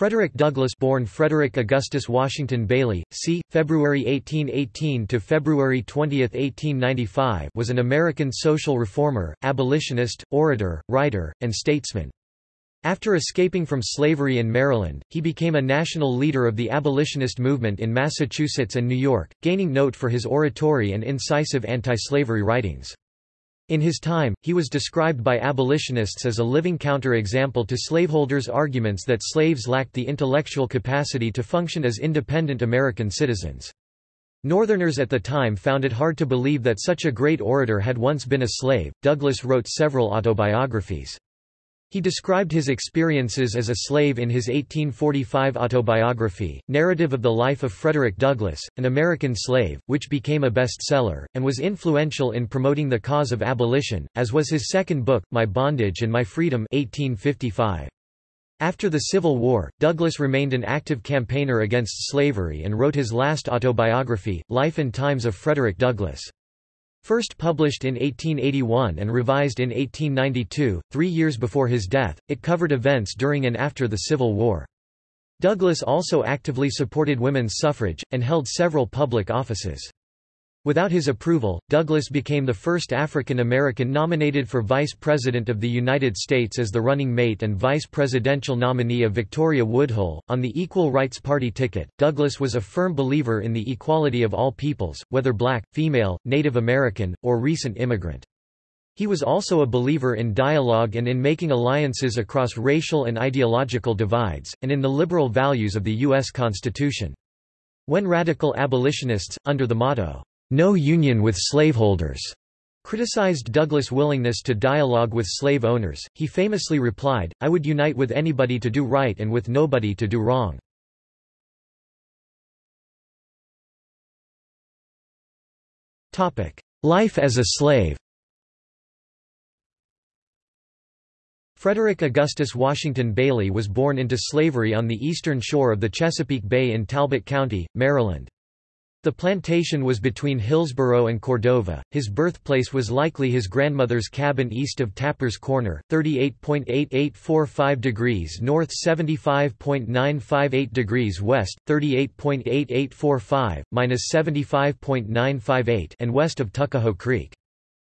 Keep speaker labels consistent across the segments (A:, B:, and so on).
A: Frederick Douglass born Frederick Augustus Washington Bailey, c. February 1818 to February 20, 1895 was an American social reformer, abolitionist, orator, writer, and statesman. After escaping from slavery in Maryland, he became a national leader of the abolitionist movement in Massachusetts and New York, gaining note for his oratory and incisive anti-slavery writings. In his time, he was described by abolitionists as a living counter-example to slaveholders' arguments that slaves lacked the intellectual capacity to function as independent American citizens. Northerners at the time found it hard to believe that such a great orator had once been a slave. Douglass wrote several autobiographies. He described his experiences as a slave in his 1845 autobiography, Narrative of the Life of Frederick Douglass, an American Slave, which became a bestseller, and was influential in promoting the cause of abolition, as was his second book, My Bondage and My Freedom 1855. After the Civil War, Douglass remained an active campaigner against slavery and wrote his last autobiography, Life and Times of Frederick Douglass. First published in 1881 and revised in 1892, three years before his death, it covered events during and after the Civil War. Douglass also actively supported women's suffrage, and held several public offices. Without his approval, Douglass became the first African American nominated for Vice President of the United States as the running mate and vice presidential nominee of Victoria Woodhull. On the Equal Rights Party ticket, Douglass was a firm believer in the equality of all peoples, whether black, female, Native American, or recent immigrant. He was also a believer in dialogue and in making alliances across racial and ideological divides, and in the liberal values of the U.S. Constitution. When radical abolitionists, under the motto, no union with slaveholders, criticized Douglass' willingness to dialogue with slave owners. He famously replied, I would unite with anybody to do right and with nobody to do wrong. Life as a slave Frederick Augustus Washington Bailey was born into slavery on the eastern shore of the Chesapeake Bay in Talbot County, Maryland. The plantation was between Hillsborough and Cordova. His birthplace was likely his grandmother's cabin east of Tapper's Corner, 38.8845 degrees north 75.958 degrees west, 38.8845, minus 75.958 and west of Tuckahoe Creek.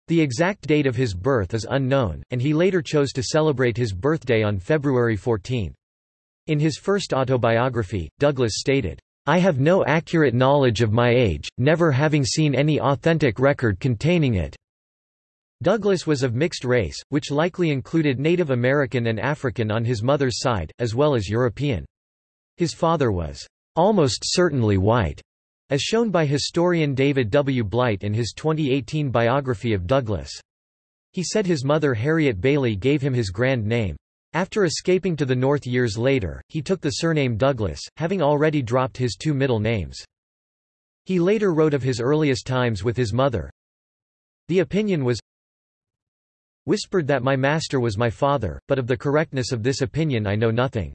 A: The exact date of his birth is unknown, and he later chose to celebrate his birthday on February 14. In his first autobiography, Douglass stated, I have no accurate knowledge of my age, never having seen any authentic record containing it. Douglass was of mixed race, which likely included Native American and African on his mother's side, as well as European. His father was almost certainly white, as shown by historian David W. Blight in his 2018 biography of Douglass. He said his mother Harriet Bailey gave him his grand name. After escaping to the north years later, he took the surname Douglass, having already dropped his two middle names. He later wrote of his earliest times with his mother. The opinion was whispered that my master was my father, but of the correctness of this opinion I know nothing.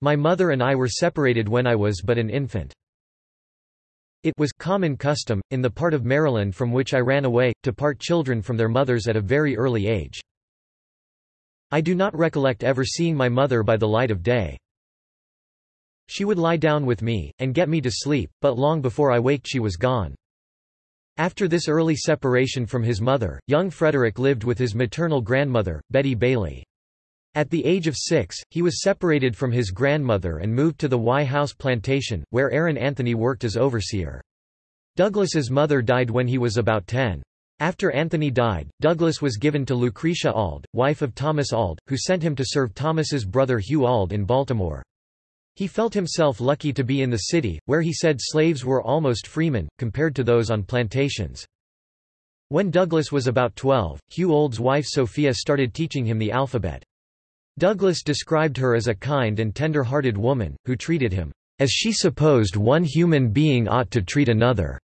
A: My mother and I were separated when I was but an infant. It was common custom, in the part of Maryland from which I ran away, to part children from their mothers at a very early age. I do not recollect ever seeing my mother by the light of day. She would lie down with me, and get me to sleep, but long before I waked she was gone. After this early separation from his mother, young Frederick lived with his maternal grandmother, Betty Bailey. At the age of six, he was separated from his grandmother and moved to the Wye House plantation, where Aaron Anthony worked as overseer. Douglass's mother died when he was about ten. After Anthony died, Douglass was given to Lucretia Auld, wife of Thomas Auld, who sent him to serve Thomas's brother Hugh Auld in Baltimore. He felt himself lucky to be in the city, where he said slaves were almost freemen, compared to those on plantations. When Douglass was about 12, Hugh Auld's wife Sophia started teaching him the alphabet. Douglass described her as a kind and tender-hearted woman, who treated him, as she supposed one human being ought to treat another.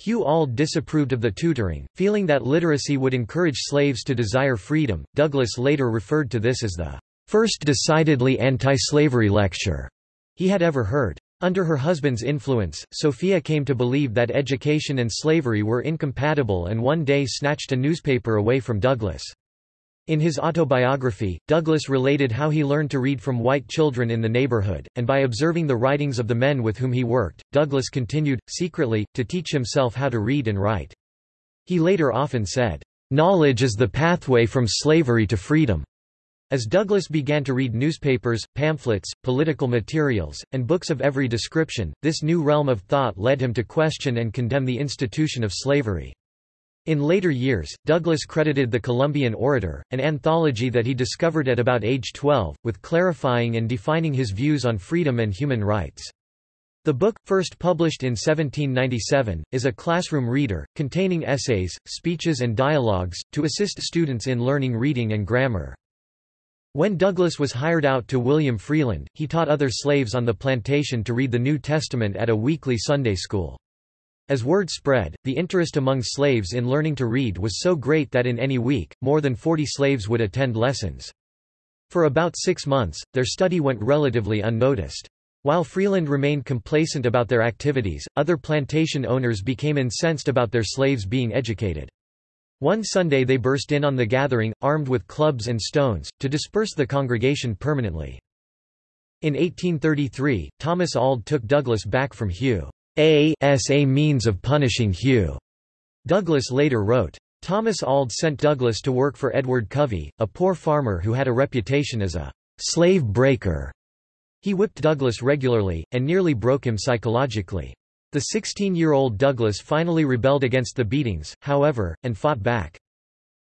A: Hugh Auld disapproved of the tutoring, feeling that literacy would encourage slaves to desire freedom. Douglass later referred to this as the first decidedly anti-slavery lecture he had ever heard. Under her husband's influence, Sophia came to believe that education and slavery were incompatible and one day snatched a newspaper away from Douglass. In his autobiography, Douglass related how he learned to read from white children in the neighborhood, and by observing the writings of the men with whom he worked, Douglass continued, secretly, to teach himself how to read and write. He later often said, "...knowledge is the pathway from slavery to freedom." As Douglass began to read newspapers, pamphlets, political materials, and books of every description, this new realm of thought led him to question and condemn the institution of slavery. In later years, Douglass credited The Columbian Orator, an anthology that he discovered at about age 12, with clarifying and defining his views on freedom and human rights. The book, first published in 1797, is a classroom reader, containing essays, speeches and dialogues, to assist students in learning reading and grammar. When Douglass was hired out to William Freeland, he taught other slaves on the plantation to read the New Testament at a weekly Sunday school. As word spread, the interest among slaves in learning to read was so great that in any week, more than 40 slaves would attend lessons. For about six months, their study went relatively unnoticed. While Freeland remained complacent about their activities, other plantation owners became incensed about their slaves being educated. One Sunday they burst in on the gathering, armed with clubs and stones, to disperse the congregation permanently. In 1833, Thomas Auld took Douglass back from Hugh. A means of punishing Hugh. Douglass later wrote. Thomas Auld sent Douglass to work for Edward Covey, a poor farmer who had a reputation as a slave breaker. He whipped Douglass regularly, and nearly broke him psychologically. The 16-year-old Douglass finally rebelled against the beatings, however, and fought back.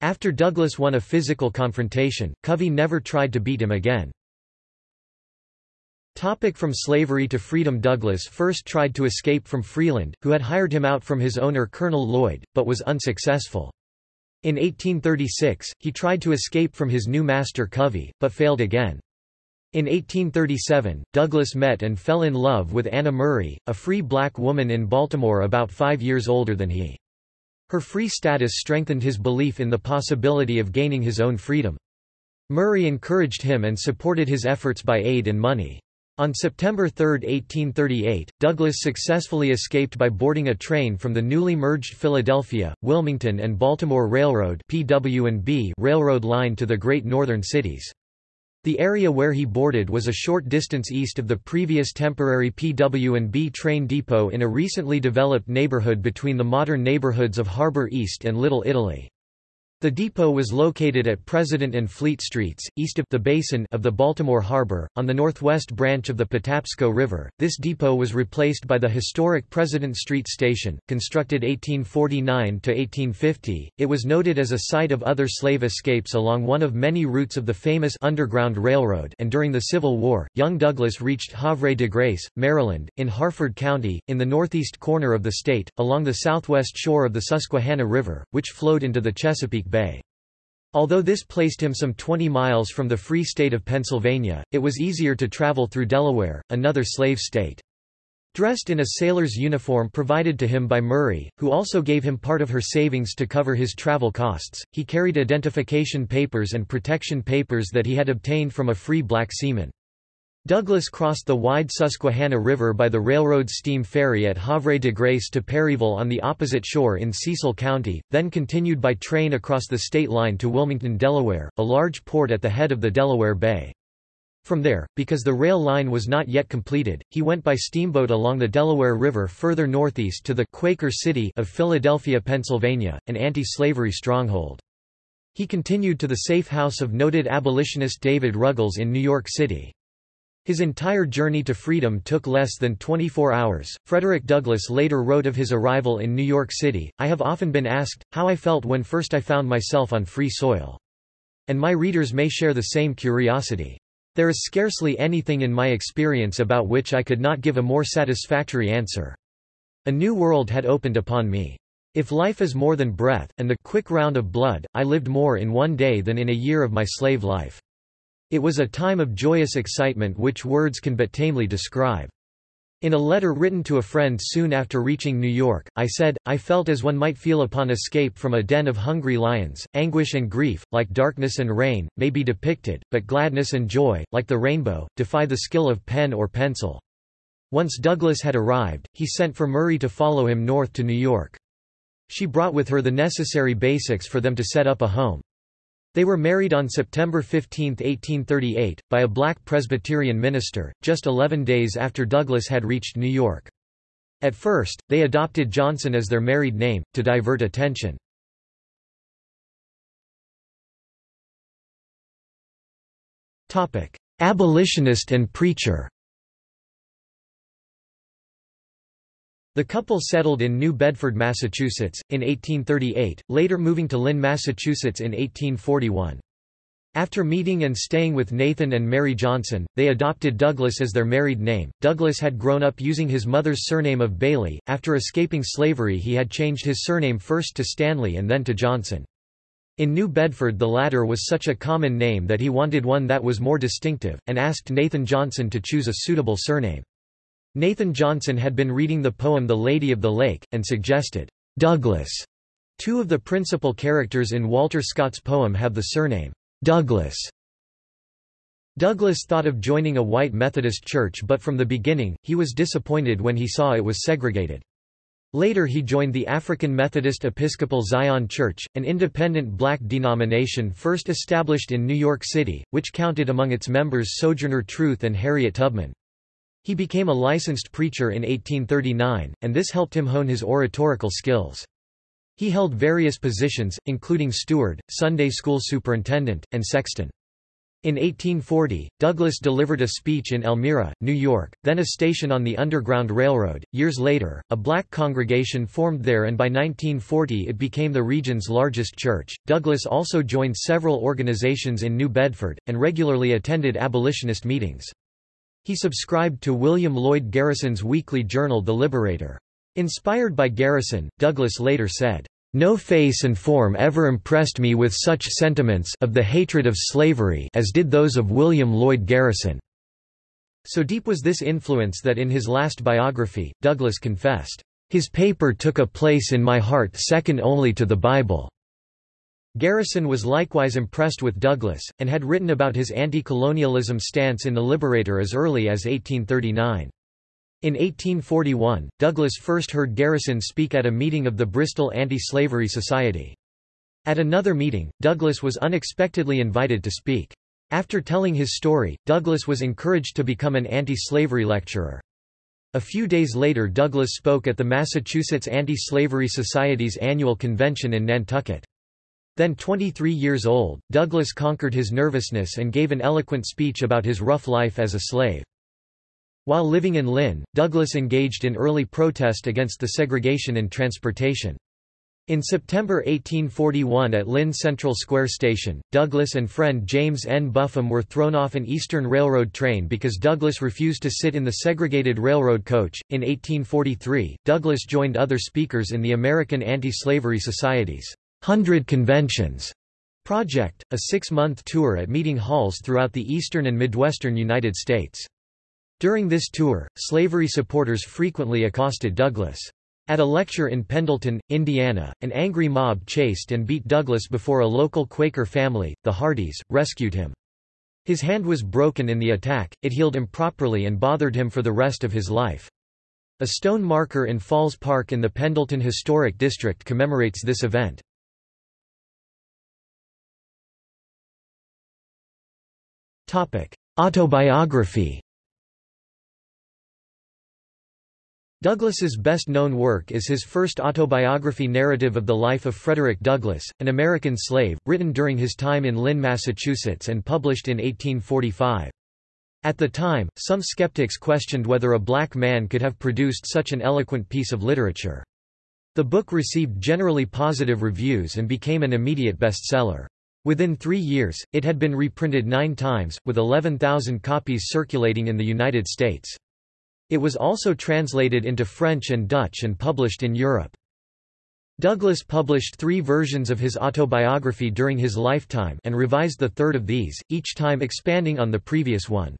A: After Douglass won a physical confrontation, Covey never tried to beat him again. Topic from slavery to freedom Douglass first tried to escape from Freeland, who had hired him out from his owner Colonel Lloyd, but was unsuccessful. In 1836, he tried to escape from his new master Covey, but failed again. In 1837, Douglass met and fell in love with Anna Murray, a free black woman in Baltimore about five years older than he. Her free status strengthened his belief in the possibility of gaining his own freedom. Murray encouraged him and supported his efforts by aid and money. On September 3, 1838, Douglass successfully escaped by boarding a train from the newly merged Philadelphia, Wilmington and Baltimore Railroad railroad line to the Great Northern cities. The area where he boarded was a short distance east of the previous temporary PW&B train depot in a recently developed neighborhood between the modern neighborhoods of Harbor East and Little Italy. The depot was located at President and Fleet Streets, east of the basin of the Baltimore Harbor, on the northwest branch of the Patapsco River. This depot was replaced by the historic President Street Station, constructed 1849 to 1850. It was noted as a site of other slave escapes along one of many routes of the famous Underground Railroad, and during the Civil War, young Douglass reached Havre de Grace, Maryland, in Harford County, in the northeast corner of the state, along the southwest shore of the Susquehanna River, which flowed into the Chesapeake Bay. Although this placed him some 20 miles from the Free State of Pennsylvania, it was easier to travel through Delaware, another slave state. Dressed in a sailor's uniform provided to him by Murray, who also gave him part of her savings to cover his travel costs, he carried identification papers and protection papers that he had obtained from a free black seaman. Douglass crossed the wide Susquehanna River by the railroad steam ferry at Havre de Grace to Perryville on the opposite shore in Cecil County, then continued by train across the state line to Wilmington, Delaware, a large port at the head of the Delaware Bay. From there, because the rail line was not yet completed, he went by steamboat along the Delaware River further northeast to the Quaker City of Philadelphia, Pennsylvania, an anti-slavery stronghold. He continued to the safe house of noted abolitionist David Ruggles in New York City. His entire journey to freedom took less than 24 hours. Frederick Douglass later wrote of his arrival in New York City I have often been asked, how I felt when first I found myself on free soil. And my readers may share the same curiosity. There is scarcely anything in my experience about which I could not give a more satisfactory answer. A new world had opened upon me. If life is more than breath, and the quick round of blood, I lived more in one day than in a year of my slave life. It was a time of joyous excitement which words can but tamely describe. In a letter written to a friend soon after reaching New York, I said, I felt as one might feel upon escape from a den of hungry lions. Anguish and grief, like darkness and rain, may be depicted, but gladness and joy, like the rainbow, defy the skill of pen or pencil. Once Douglass had arrived, he sent for Murray to follow him north to New York. She brought with her the necessary basics for them to set up a home. They were married on September 15, 1838, by a black Presbyterian minister, just 11 days after Douglass had reached New York. At first, they adopted Johnson as their married name, to divert attention. Abolitionist and preacher The couple settled in New Bedford, Massachusetts, in 1838, later moving to Lynn, Massachusetts in 1841. After meeting and staying with Nathan and Mary Johnson, they adopted Douglass as their married name. Douglass had grown up using his mother's surname of Bailey. After escaping slavery, he had changed his surname first to Stanley and then to Johnson. In New Bedford, the latter was such a common name that he wanted one that was more distinctive, and asked Nathan Johnson to choose a suitable surname. Nathan Johnson had been reading the poem The Lady of the Lake, and suggested, Douglas. Two of the principal characters in Walter Scott's poem have the surname, Douglas. Douglass thought of joining a white Methodist church but from the beginning, he was disappointed when he saw it was segregated. Later he joined the African Methodist Episcopal Zion Church, an independent black denomination first established in New York City, which counted among its members Sojourner Truth and Harriet Tubman. He became a licensed preacher in 1839, and this helped him hone his oratorical skills. He held various positions, including steward, Sunday school superintendent, and sexton. In 1840, Douglass delivered a speech in Elmira, New York, then a station on the Underground Railroad. Years later, a black congregation formed there and by 1940 it became the region's largest church. Douglass also joined several organizations in New Bedford, and regularly attended abolitionist meetings. He subscribed to William Lloyd Garrison's weekly journal The Liberator. Inspired by Garrison, Douglass later said, "...no face and form ever impressed me with such sentiments of the hatred of slavery as did those of William Lloyd Garrison." So deep was this influence that in his last biography, Douglass confessed, "...his paper took a place in my heart second only to the Bible." Garrison was likewise impressed with Douglass, and had written about his anti-colonialism stance in The Liberator as early as 1839. In 1841, Douglass first heard Garrison speak at a meeting of the Bristol Anti-Slavery Society. At another meeting, Douglass was unexpectedly invited to speak. After telling his story, Douglass was encouraged to become an anti-slavery lecturer. A few days later Douglass spoke at the Massachusetts Anti-Slavery Society's annual convention in Nantucket. Then 23 years old, Douglass conquered his nervousness and gave an eloquent speech about his rough life as a slave. While living in Lynn, Douglass engaged in early protest against the segregation in transportation. In September 1841 at Lynn Central Square Station, Douglass and friend James N. Buffum were thrown off an Eastern Railroad train because Douglass refused to sit in the segregated railroad coach. In 1843, Douglass joined other speakers in the American Anti-Slavery Societies Hundred Conventions project, a six-month tour at meeting halls throughout the eastern and midwestern United States. During this tour, slavery supporters frequently accosted Douglass. At a lecture in Pendleton, Indiana, an angry mob chased and beat Douglass before a local Quaker family, the Hardys, rescued him. His hand was broken in the attack, it healed improperly and bothered him for the rest of his life. A stone marker in Falls Park in the Pendleton Historic District commemorates this event. Autobiography Douglass's best-known work is his first autobiography narrative of the life of Frederick Douglass, an American slave, written during his time in Lynn, Massachusetts and published in 1845. At the time, some skeptics questioned whether a black man could have produced such an eloquent piece of literature. The book received generally positive reviews and became an immediate bestseller. Within three years, it had been reprinted nine times, with 11,000 copies circulating in the United States. It was also translated into French and Dutch and published in Europe. Douglass published three versions of his autobiography during his lifetime and revised the third of these, each time expanding on the previous one.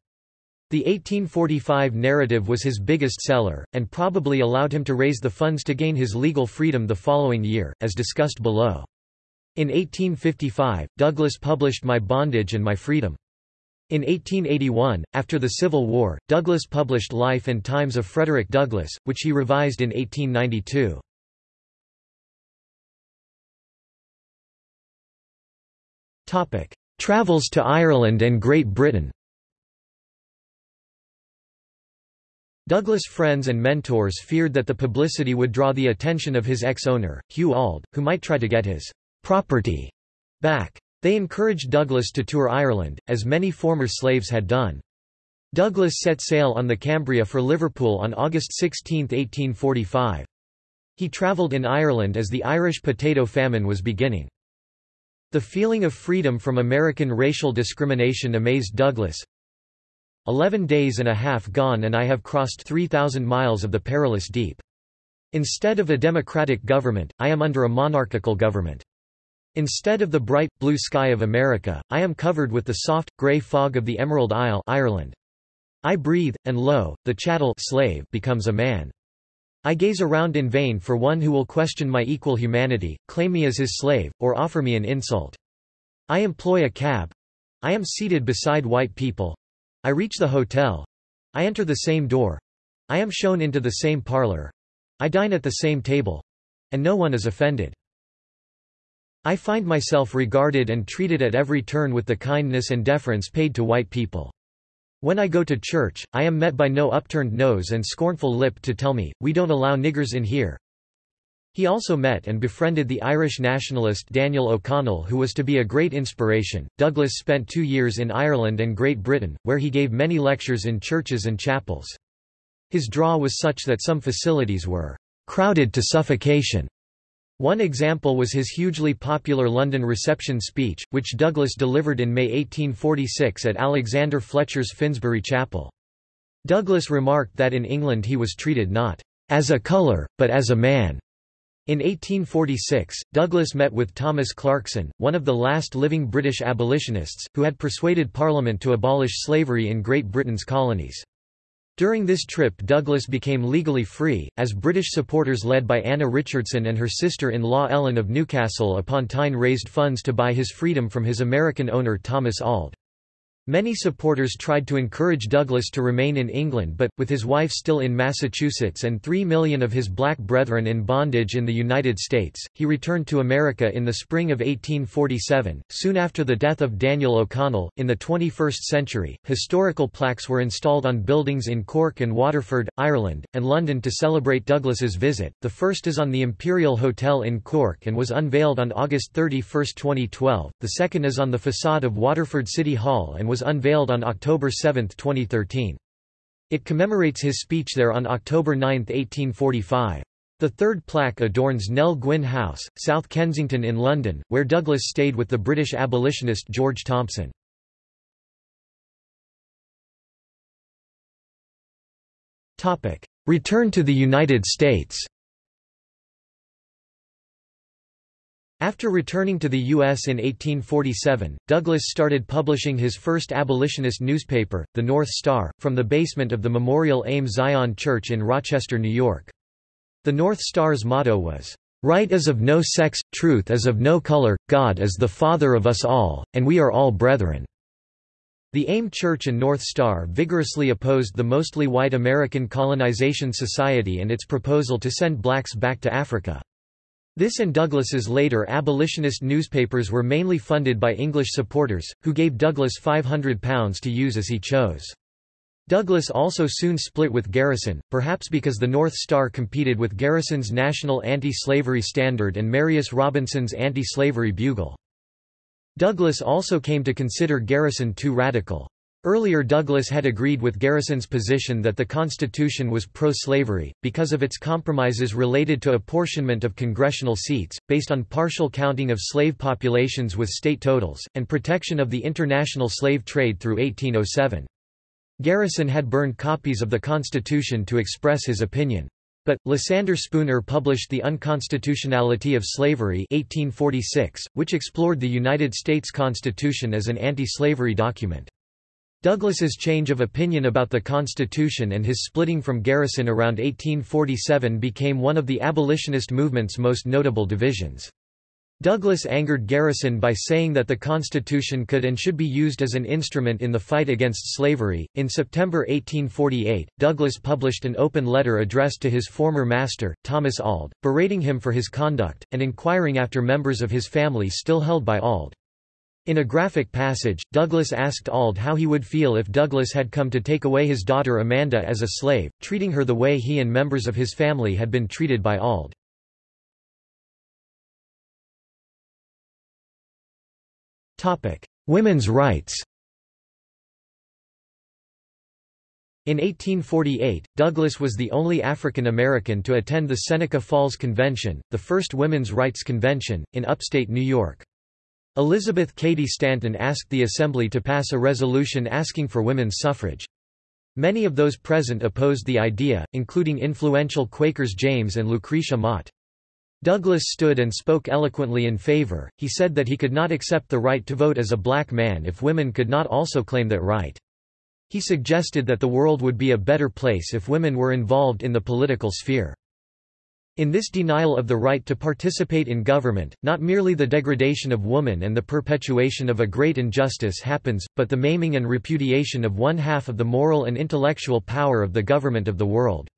A: The 1845 narrative was his biggest seller, and probably allowed him to raise the funds to gain his legal freedom the following year, as discussed below. In 1855, Douglass published My Bondage and My Freedom. In 1881, after the Civil War, Douglass published Life and Times of Frederick Douglass, which he revised in 1892. Travels to Ireland and Great Britain Douglass' friends and mentors feared that the publicity would draw the attention of his ex-owner, Hugh Auld, who might try to get his property back. They encouraged Douglass to tour Ireland, as many former slaves had done. Douglass set sail on the Cambria for Liverpool on August 16, 1845. He travelled in Ireland as the Irish potato famine was beginning. The feeling of freedom from American racial discrimination amazed Douglass. Eleven days and a half gone and I have crossed 3,000 miles of the perilous deep. Instead of a democratic government, I am under a monarchical government. Instead of the bright, blue sky of America, I am covered with the soft, grey fog of the Emerald Isle Ireland. I breathe, and lo, the chattel slave becomes a man. I gaze around in vain for one who will question my equal humanity, claim me as his slave, or offer me an insult. I employ a cab. I am seated beside white people. I reach the hotel. I enter the same door. I am shown into the same parlor. I dine at the same table. And no one is offended. I find myself regarded and treated at every turn with the kindness and deference paid to white people. When I go to church, I am met by no upturned nose and scornful lip to tell me, we don't allow niggers in here. He also met and befriended the Irish nationalist Daniel O'Connell who was to be a great inspiration. Douglass spent two years in Ireland and Great Britain, where he gave many lectures in churches and chapels. His draw was such that some facilities were crowded to suffocation. One example was his hugely popular London reception speech, which Douglass delivered in May 1846 at Alexander Fletcher's Finsbury Chapel. Douglass remarked that in England he was treated not as a colour, but as a man. In 1846, Douglass met with Thomas Clarkson, one of the last living British abolitionists, who had persuaded Parliament to abolish slavery in Great Britain's colonies. During this trip Douglass became legally free, as British supporters led by Anna Richardson and her sister-in-law Ellen of Newcastle upon Tyne raised funds to buy his freedom from his American owner Thomas Auld. Many supporters tried to encourage Douglass to remain in England but, with his wife still in Massachusetts and three million of his black brethren in bondage in the United States, he returned to America in the spring of 1847, soon after the death of Daniel O'Connell. In the 21st century, historical plaques were installed on buildings in Cork and Waterford, Ireland, and London to celebrate Douglass's visit. The first is on the Imperial Hotel in Cork and was unveiled on August 31, 2012. The second is on the facade of Waterford City Hall and was unveiled on October 7, 2013. It commemorates his speech there on October 9, 1845. The third plaque adorns Nell Gwyn House, South Kensington in London, where Douglass stayed with the British abolitionist George Thompson. Return to the United States After returning to the U.S. in 1847, Douglass started publishing his first abolitionist newspaper, The North Star, from the basement of the Memorial AME Zion Church in Rochester, New York. The North Star's motto was, "...right is of no sex, truth is of no color, God is the Father of us all, and we are all brethren." The AME Church and North Star vigorously opposed the mostly white American Colonization Society and its proposal to send blacks back to Africa. This and Douglass's later abolitionist newspapers were mainly funded by English supporters, who gave Douglass £500 to use as he chose. Douglass also soon split with Garrison, perhaps because the North Star competed with Garrison's National Anti-Slavery Standard and Marius Robinson's Anti-Slavery Bugle. Douglass also came to consider Garrison too radical. Earlier Douglass had agreed with Garrison's position that the Constitution was pro-slavery, because of its compromises related to apportionment of congressional seats, based on partial counting of slave populations with state totals, and protection of the international slave trade through 1807. Garrison had burned copies of the Constitution to express his opinion. But, Lysander Spooner published The Unconstitutionality of Slavery 1846, which explored the United States Constitution as an anti-slavery document. Douglass's change of opinion about the Constitution and his splitting from Garrison around 1847 became one of the abolitionist movement's most notable divisions. Douglass angered Garrison by saying that the Constitution could and should be used as an instrument in the fight against slavery. In September 1848, Douglass published an open letter addressed to his former master, Thomas Auld, berating him for his conduct, and inquiring after members of his family still held by Auld. In a graphic passage, Douglass asked Auld how he would feel if Douglass had come to take away his daughter Amanda as a slave, treating her the way he and members of his family had been treated by Auld. Women's rights In 1848, Douglass was the only African American to attend the Seneca Falls Convention, the first women's rights convention, in upstate New York. Elizabeth Cady Stanton asked the Assembly to pass a resolution asking for women's suffrage. Many of those present opposed the idea, including influential Quakers James and Lucretia Mott. Douglass stood and spoke eloquently in favor, he said that he could not accept the right to vote as a black man if women could not also claim that right. He suggested that the world would be a better place if women were involved in the political sphere. In this denial of the right to participate in government, not merely the degradation of woman and the perpetuation of a great injustice happens, but the maiming and repudiation of one half of the moral and intellectual power of the government of the world.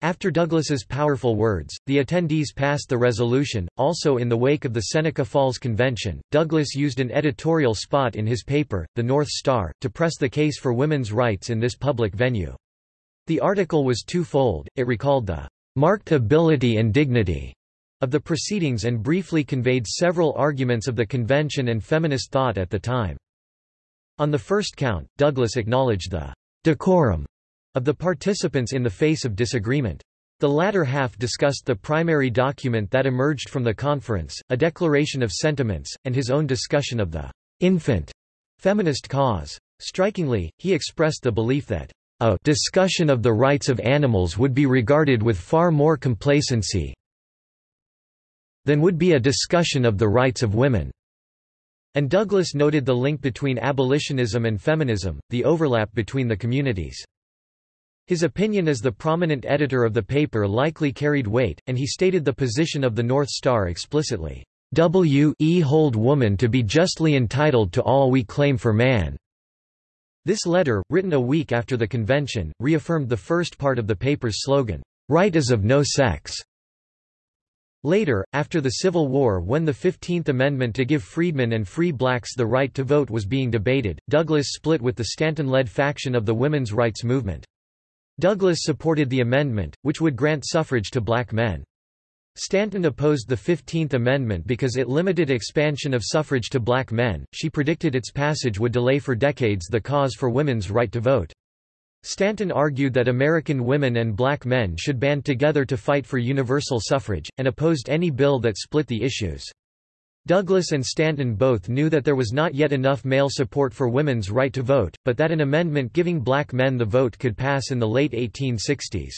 A: After Douglass's powerful words, the attendees passed the resolution. Also in the wake of the Seneca Falls Convention, Douglass used an editorial spot in his paper, The North Star, to press the case for women's rights in this public venue. The article was twofold, it recalled the marked ability and dignity of the proceedings and briefly conveyed several arguments of the convention and feminist thought at the time. On the first count, Douglass acknowledged the decorum of the participants in the face of disagreement. The latter half discussed the primary document that emerged from the conference, a declaration of sentiments, and his own discussion of the infant feminist cause. Strikingly, he expressed the belief that a discussion of the rights of animals would be regarded with far more complacency than would be a discussion of the rights of women. And Douglass noted the link between abolitionism and feminism, the overlap between the communities. His opinion as the prominent editor of the paper likely carried weight, and he stated the position of the North Star explicitly. W e hold woman to be justly entitled to all we claim for man. This letter, written a week after the convention, reaffirmed the first part of the paper's slogan, Right is of no sex. Later, after the Civil War when the Fifteenth Amendment to give freedmen and free blacks the right to vote was being debated, Douglass split with the Stanton-led faction of the women's rights movement. Douglass supported the amendment, which would grant suffrage to black men. Stanton opposed the Fifteenth Amendment because it limited expansion of suffrage to black men. She predicted its passage would delay for decades the cause for women's right to vote. Stanton argued that American women and black men should band together to fight for universal suffrage, and opposed any bill that split the issues. Douglass and Stanton both knew that there was not yet enough male support for women's right to vote, but that an amendment giving black men the vote could pass in the late 1860s.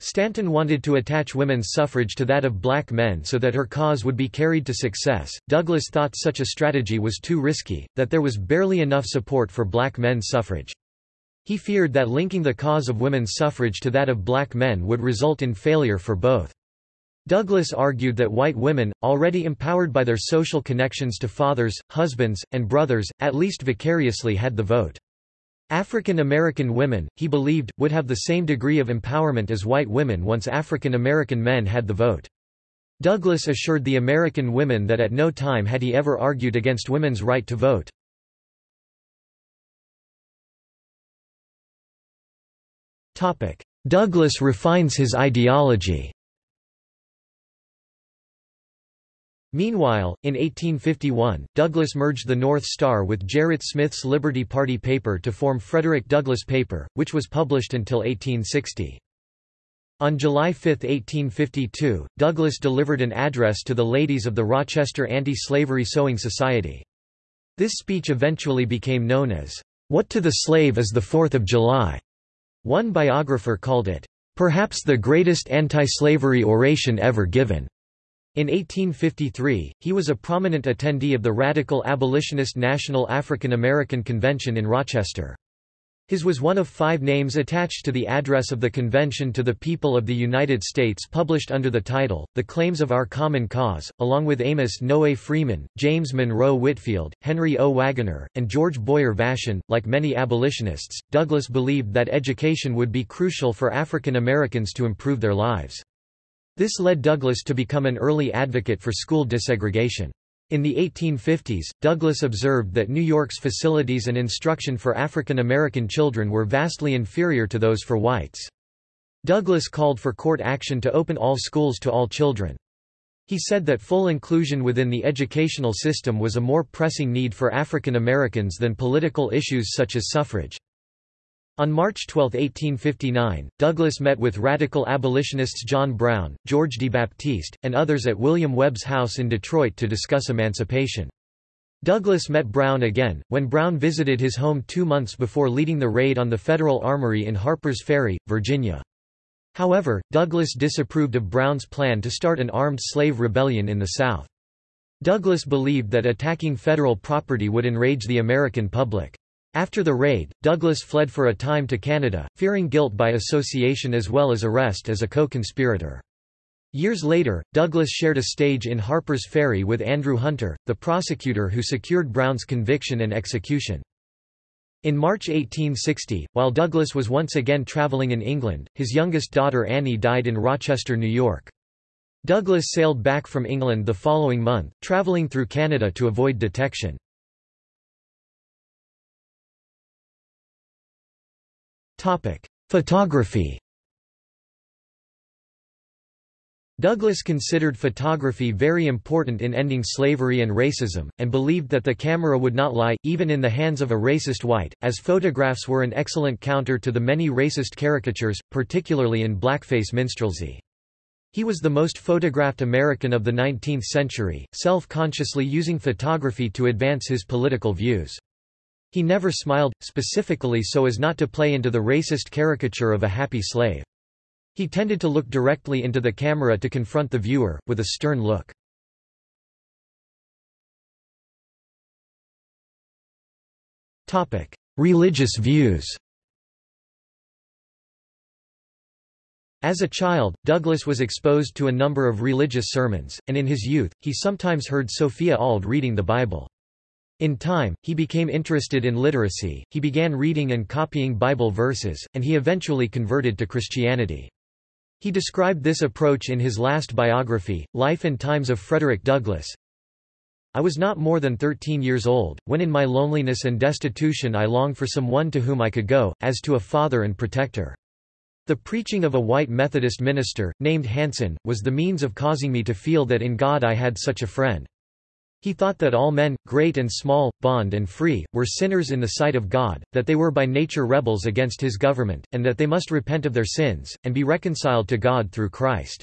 A: Stanton wanted to attach women's suffrage to that of black men so that her cause would be carried to success. Douglass thought such a strategy was too risky, that there was barely enough support for black men's suffrage. He feared that linking the cause of women's suffrage to that of black men would result in failure for both. Douglass argued that white women, already empowered by their social connections to fathers, husbands, and brothers, at least vicariously had the vote. African American women, he believed, would have the same degree of empowerment as white women once African American men had the vote. Douglass assured the American women that at no time had he ever argued against women's right to vote. Douglass refines his ideology Meanwhile, in 1851, Douglass merged the North Star with Gerrit Smith's Liberty Party paper to form Frederick Douglass Paper, which was published until 1860. On July 5, 1852, Douglass delivered an address to the ladies of the Rochester Anti-Slavery Sewing Society. This speech eventually became known as, "'What to the Slave is the Fourth of July'". One biographer called it, "'perhaps the greatest anti-slavery oration ever given'". In 1853, he was a prominent attendee of the radical abolitionist National African American Convention in Rochester. His was one of five names attached to the address of the convention to the people of the United States published under the title, The Claims of Our Common Cause, along with Amos Noe Freeman, James Monroe Whitfield, Henry O. Waggoner, and George Boyer Vashon. Like many abolitionists, Douglass believed that education would be crucial for African Americans to improve their lives. This led Douglass to become an early advocate for school desegregation. In the 1850s, Douglass observed that New York's facilities and instruction for African American children were vastly inferior to those for whites. Douglass called for court action to open all schools to all children. He said that full inclusion within the educational system was a more pressing need for African Americans than political issues such as suffrage. On March 12, 1859, Douglass met with radical abolitionists John Brown, George DeBaptiste, and others at William Webb's house in Detroit to discuss emancipation. Douglass met Brown again, when Brown visited his home two months before leading the raid on the Federal Armory in Harpers Ferry, Virginia. However, Douglass disapproved of Brown's plan to start an armed slave rebellion in the South. Douglass believed that attacking federal property would enrage the American public. After the raid, Douglass fled for a time to Canada, fearing guilt by association as well as arrest as a co-conspirator. Years later, Douglass shared a stage in Harper's Ferry with Andrew Hunter, the prosecutor who secured Brown's conviction and execution. In March 1860, while Douglass was once again traveling in England, his youngest daughter Annie died in Rochester, New York. Douglass sailed back from England the following month, traveling through Canada to avoid detection. Photography Douglass considered photography very important in ending slavery and racism, and believed that the camera would not lie, even in the hands of a racist white, as photographs were an excellent counter to the many racist caricatures, particularly in blackface minstrelsy. He was the most photographed American of the 19th century, self-consciously using photography to advance his political views. He never smiled, specifically so as not to play into the racist caricature of a happy slave. He tended to look directly into the camera to confront the viewer, with a stern look. Religious views As a child, Douglass was exposed to a number of religious sermons, and in his youth, he sometimes heard Sophia Auld reading the Bible. In time, he became interested in literacy, he began reading and copying Bible verses, and he eventually converted to Christianity. He described this approach in his last biography, Life and Times of Frederick Douglass. I was not more than thirteen years old, when in my loneliness and destitution I longed for some one to whom I could go, as to a father and protector. The preaching of a white Methodist minister, named Hanson, was the means of causing me to feel that in God I had such a friend. He thought that all men, great and small, bond and free, were sinners in the sight of God, that they were by nature rebels against his government, and that they must repent of their sins, and be reconciled to God through Christ.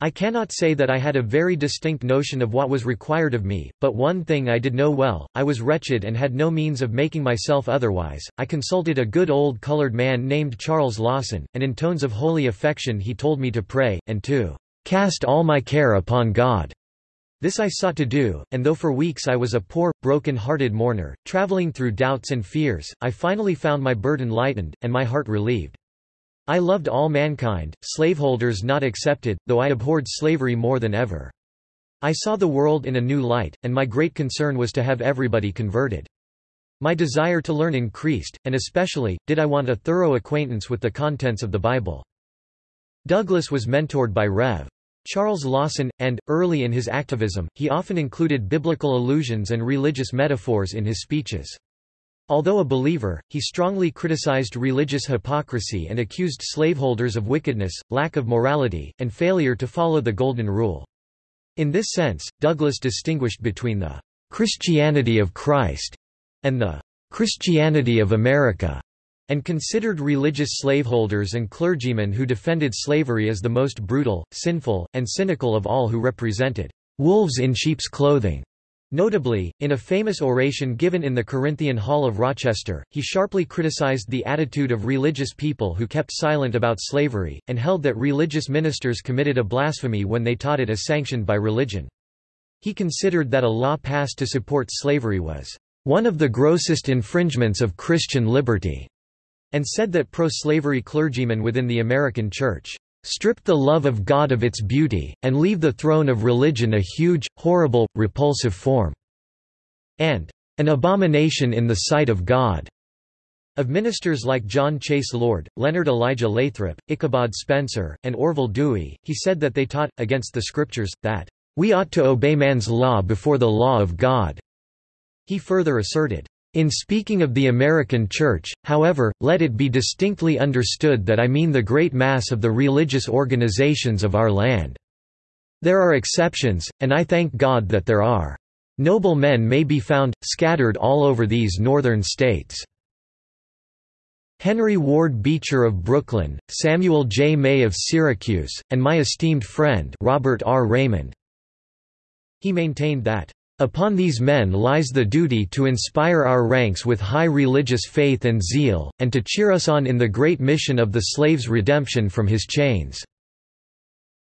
A: I cannot say that I had a very distinct notion of what was required of me, but one thing I did know well, I was wretched and had no means of making myself otherwise. I consulted a good old colored man named Charles Lawson, and in tones of holy affection he told me to pray, and to cast all my care upon God. This I sought to do, and though for weeks I was a poor, broken-hearted mourner, traveling through doubts and fears, I finally found my burden lightened, and my heart relieved. I loved all mankind, slaveholders not excepted, though I abhorred slavery more than ever. I saw the world in a new light, and my great concern was to have everybody converted. My desire to learn increased, and especially, did I want a thorough acquaintance with the contents of the Bible. Douglass was mentored by Rev. Charles Lawson, and, early in his activism, he often included biblical allusions and religious metaphors in his speeches. Although a believer, he strongly criticized religious hypocrisy and accused slaveholders of wickedness, lack of morality, and failure to follow the Golden Rule. In this sense, Douglass distinguished between the Christianity of Christ and the Christianity of America and considered religious slaveholders and clergymen who defended slavery as the most brutal, sinful, and cynical of all who represented wolves in sheep's clothing. Notably, in a famous oration given in the Corinthian Hall of Rochester, he sharply criticized the attitude of religious people who kept silent about slavery, and held that religious ministers committed a blasphemy when they taught it as sanctioned by religion. He considered that a law passed to support slavery was one of the grossest infringements of Christian liberty and said that pro-slavery clergymen within the American Church stripped the love of God of its beauty, and leave the throne of religion a huge, horrible, repulsive form, and an abomination in the sight of God. Of ministers like John Chase Lord, Leonard Elijah Lathrop, Ichabod Spencer, and Orville Dewey, he said that they taught, against the scriptures, that We ought to obey man's law before the law of God." He further asserted, in speaking of the American Church, however, let it be distinctly understood that I mean the great mass of the religious organizations of our land. There are exceptions, and I thank God that there are. Noble men may be found, scattered all over these northern states. Henry Ward Beecher of Brooklyn, Samuel J. May of Syracuse, and my esteemed friend Robert R. Raymond. He maintained that Upon these men lies the duty to inspire our ranks with high religious faith and zeal, and to cheer us on in the great mission of the slave's redemption from his chains."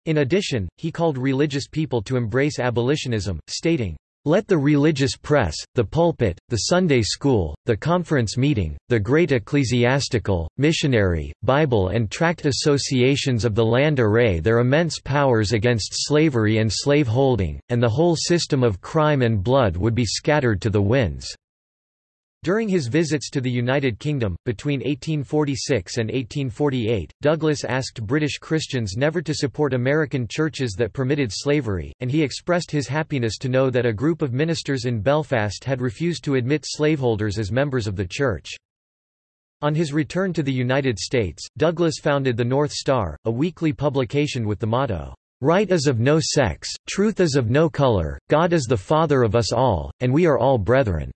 A: In addition, he called religious people to embrace abolitionism, stating, let the religious press, the pulpit, the Sunday school, the conference meeting, the great ecclesiastical, missionary, Bible and tract associations of the land array their immense powers against slavery and slave-holding, and the whole system of crime and blood would be scattered to the winds. During his visits to the United Kingdom, between 1846 and 1848, Douglass asked British Christians never to support American churches that permitted slavery, and he expressed his happiness to know that a group of ministers in Belfast had refused to admit slaveholders as members of the church. On his return to the United States, Douglass founded the North Star, a weekly publication with the motto, Right is of no sex, truth is of no color, God is the Father of us all, and we are all brethren.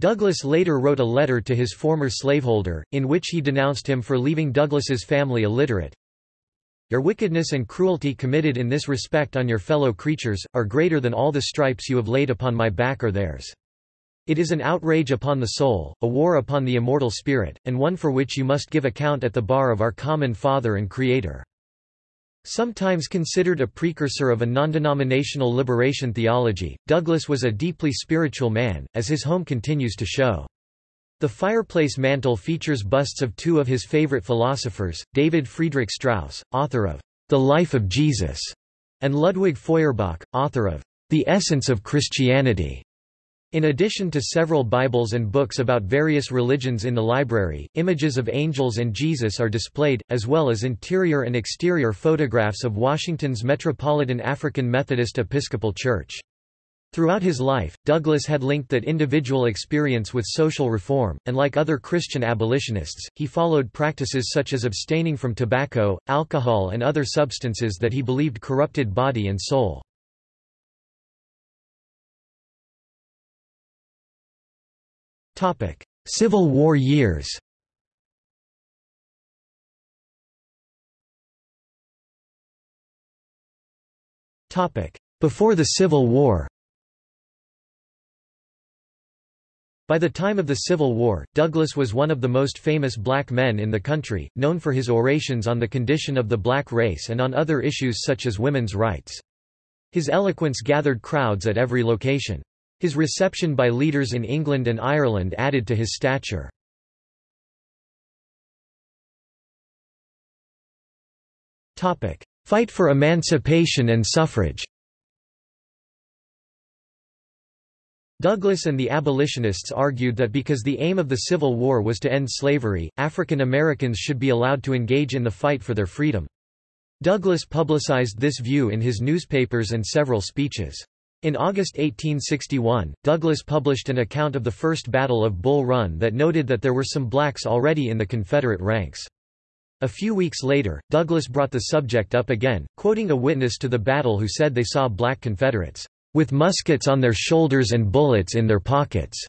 A: Douglass later wrote a letter to his former slaveholder, in which he denounced him for leaving Douglass's family illiterate. Your wickedness and cruelty committed in this respect on your fellow creatures, are greater than all the stripes you have laid upon my back or theirs. It is an outrage upon the soul, a war upon the immortal spirit, and one for which you must give account at the bar of our common Father and Creator. Sometimes considered a precursor of a non-denominational liberation theology, Douglass was a deeply spiritual man, as his home continues to show. The fireplace mantel features busts of two of his favorite philosophers, David Friedrich Strauss, author of The Life of Jesus, and Ludwig Feuerbach, author of The Essence of Christianity. In addition to several Bibles and books about various religions in the library, images of angels and Jesus are displayed, as well as interior and exterior photographs of Washington's Metropolitan African Methodist Episcopal Church. Throughout his life, Douglass had linked that individual experience with social reform, and like other Christian abolitionists, he followed practices such as abstaining from tobacco, alcohol and other substances that he believed corrupted body and soul. Civil War years Before the Civil War By the time of the Civil War, Douglass was one of the most famous black men in the country, known for his orations on the condition of the black race and on other issues such as women's rights. His eloquence gathered crowds at every location. His reception by leaders in England and Ireland added to his stature. Fight for emancipation and suffrage Douglass and the abolitionists argued that because the aim of the Civil War was to end slavery, African Americans should be allowed to engage in the fight for their freedom. Douglass publicized this view in his newspapers and several speeches. In August 1861, Douglass published an account of the First Battle of Bull Run that noted that there were some blacks already in the Confederate ranks. A few weeks later, Douglass brought the subject up again, quoting a witness to the battle who said they saw black Confederates, "...with muskets on their shoulders and bullets in their pockets."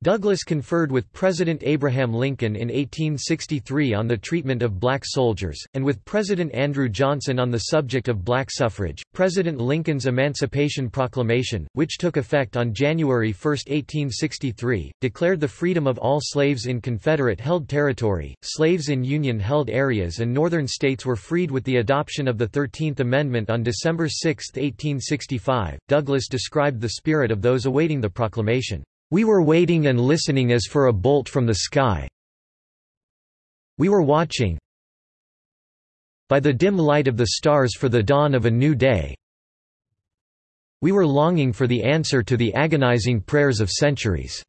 A: Douglass conferred with President Abraham Lincoln in 1863 on the treatment of black soldiers, and with President Andrew Johnson on the subject of black suffrage. President Lincoln's Emancipation Proclamation, which took effect on January 1, 1863, declared the freedom of all slaves in Confederate held territory, slaves in Union held areas, and Northern states were freed with the adoption of the Thirteenth Amendment on December 6, 1865. Douglass described the spirit of those awaiting the proclamation. We were waiting and listening as for a bolt from the sky. We were watching by the dim light of the stars for the dawn of a new day. We were longing for the answer to the agonizing prayers of centuries.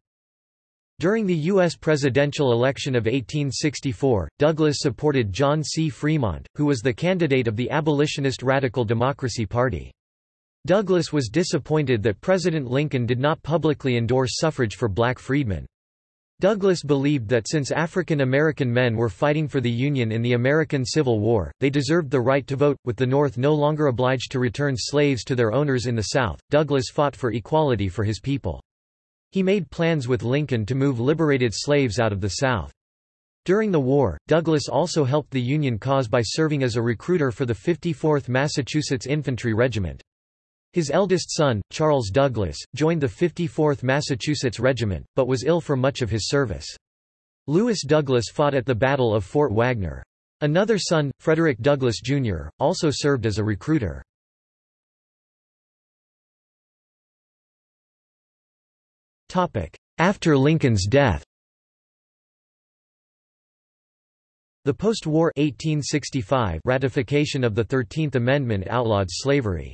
A: During the U.S. presidential election of 1864, Douglass supported John C. Fremont, who was the candidate of the abolitionist Radical Democracy Party. Douglass was disappointed that President Lincoln did not publicly endorse suffrage for black freedmen. Douglass believed that since African American men were fighting for the Union in the American Civil War, they deserved the right to vote. With the North no longer obliged to return slaves to their owners in the South, Douglass fought for equality for his people. He made plans with Lincoln to move liberated slaves out of the South. During the war, Douglass also helped the Union cause by serving as a recruiter for the 54th Massachusetts Infantry Regiment. His eldest son, Charles Douglass, joined the 54th Massachusetts Regiment, but was ill for much of his service. Lewis Douglass fought at the Battle of Fort Wagner. Another son, Frederick Douglass, Jr., also served as a recruiter. After Lincoln's death The post-war ratification of the Thirteenth Amendment outlawed slavery.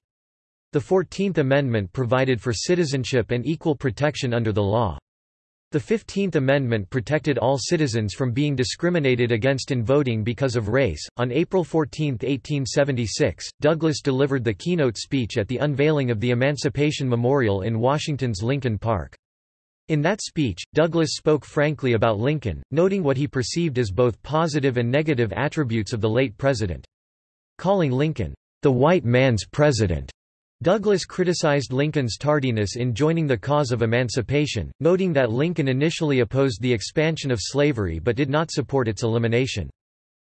A: The Fourteenth Amendment provided for citizenship and equal protection under the law. The Fifteenth Amendment protected all citizens from being discriminated against in voting because of race. On April 14, 1876, Douglass delivered the keynote speech at the unveiling of the Emancipation Memorial in Washington's Lincoln Park. In that speech, Douglass spoke frankly about Lincoln, noting what he perceived as both positive and negative attributes of the late president. Calling Lincoln, the white man's president, Douglass criticized Lincoln's tardiness in joining the cause of emancipation, noting that Lincoln initially opposed the expansion of slavery but did not support its elimination.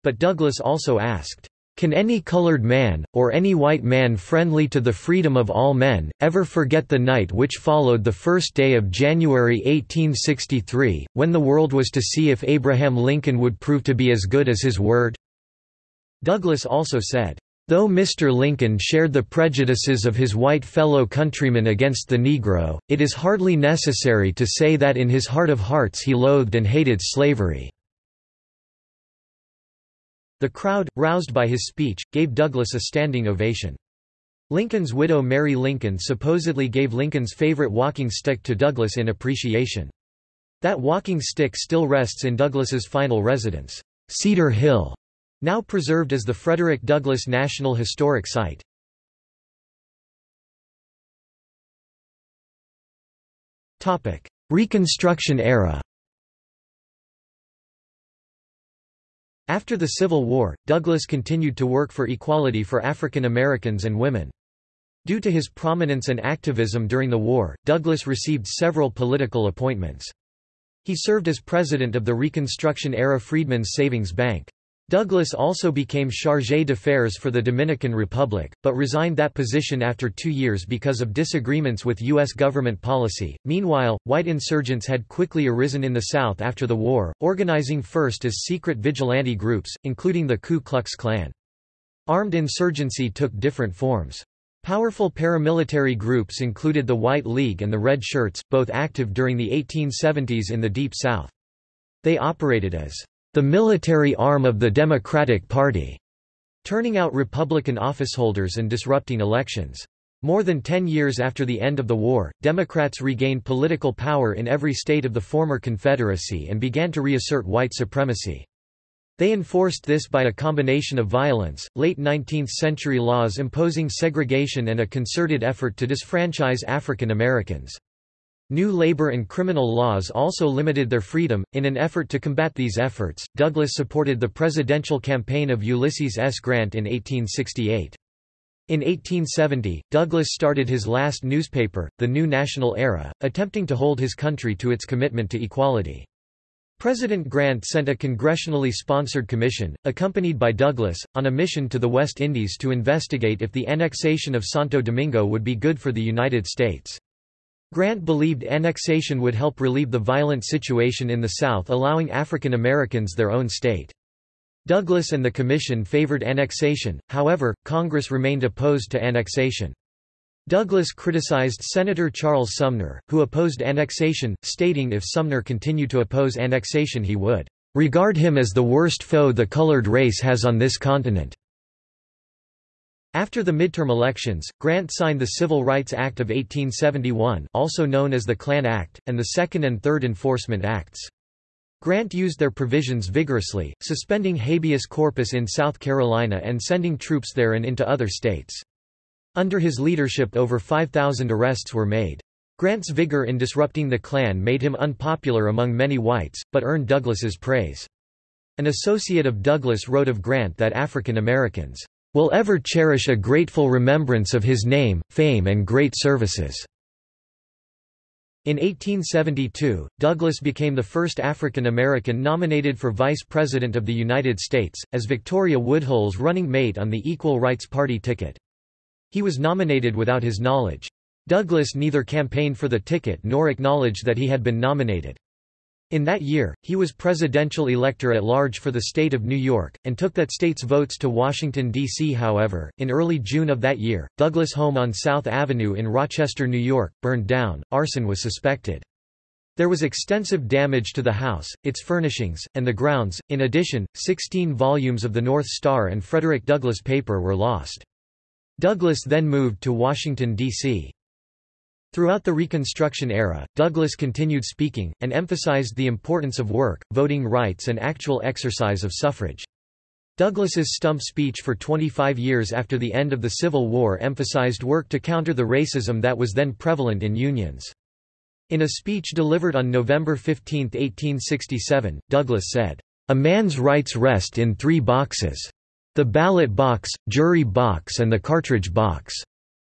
A: But Douglass also asked, "'Can any colored man, or any white man friendly to the freedom of all men, ever forget the night which followed the first day of January 1863, when the world was to see if Abraham Lincoln would prove to be as good as his word?' Douglass also said, Though Mr. Lincoln shared the prejudices of his white fellow countrymen against the Negro, it is hardly necessary to say that in his heart of hearts he loathed and hated slavery. The crowd, roused by his speech, gave Douglass a standing ovation. Lincoln's widow Mary Lincoln supposedly gave Lincoln's favorite walking stick to Douglass in appreciation. That walking stick still rests in Douglass's final residence, Cedar Hill, now preserved as the Frederick Douglass National Historic Site. Reconstruction era After the Civil War, Douglass continued to work for equality for African Americans and women. Due to his prominence and activism during the war, Douglass received several political appointments. He served as president of the Reconstruction-era Freedmen's Savings Bank. Douglass also became chargé d'affaires for the Dominican Republic, but resigned that position after two years because of disagreements with U.S. government policy. Meanwhile, white insurgents had quickly arisen in the South after the war, organizing first as secret vigilante groups, including the Ku Klux Klan. Armed insurgency took different forms. Powerful paramilitary groups included the White League and the Red Shirts, both active during the 1870s in the Deep South. They operated as the military arm of the Democratic Party, turning out Republican officeholders and disrupting elections. More than ten years after the end of the war, Democrats regained political power in every state of the former Confederacy and began to reassert white supremacy. They enforced this by a combination of violence, late 19th-century laws imposing segregation and a concerted effort to disfranchise African Americans. New labor and criminal laws also limited their freedom. In an effort to combat these efforts, Douglass supported the presidential campaign of Ulysses S. Grant in 1868. In 1870, Douglass started his last newspaper, The New National Era, attempting to hold his country to its commitment to equality. President Grant sent a congressionally sponsored commission, accompanied by Douglass, on a mission to the West Indies to investigate if the annexation of Santo Domingo would be good for the United States. Grant believed annexation would help relieve the violent situation in the South allowing African Americans their own state. Douglass and the Commission favored annexation, however, Congress remained opposed to annexation. Douglass criticized Senator Charles Sumner, who opposed annexation, stating if Sumner continued to oppose annexation he would regard him as the worst foe the colored race has on this continent. After the midterm elections, Grant signed the Civil Rights Act of 1871 also known as the Klan Act, and the Second and Third Enforcement Acts. Grant used their provisions vigorously, suspending habeas corpus in South Carolina and sending troops there and into other states. Under his leadership over 5,000 arrests were made. Grant's vigor in disrupting the Klan made him unpopular among many whites, but earned Douglass's praise. An associate of Douglass wrote of Grant that African Americans will ever cherish a grateful remembrance of his name, fame and great services." In 1872, Douglass became the first African American nominated for Vice President of the United States, as Victoria Woodhull's running mate on the Equal Rights Party ticket. He was nominated without his knowledge. Douglass neither campaigned for the ticket nor acknowledged that he had been nominated. In that year, he was presidential elector at large for the state of New York, and took that state's votes to Washington, D.C. However, in early June of that year, Douglass' home on South Avenue in Rochester, New York, burned down. Arson was suspected. There was extensive damage to the house, its furnishings, and the grounds. In addition, 16 volumes of the North Star and Frederick Douglass paper were lost. Douglass then moved to Washington, D.C. Throughout the Reconstruction era, Douglass continued speaking, and emphasized the importance of work, voting rights and actual exercise of suffrage. Douglass's stump speech for 25 years after the end of the Civil War emphasized work to counter the racism that was then prevalent in unions. In a speech delivered on November 15, 1867, Douglass said, "...a man's rights rest in three boxes. The ballot box, jury box and the cartridge box.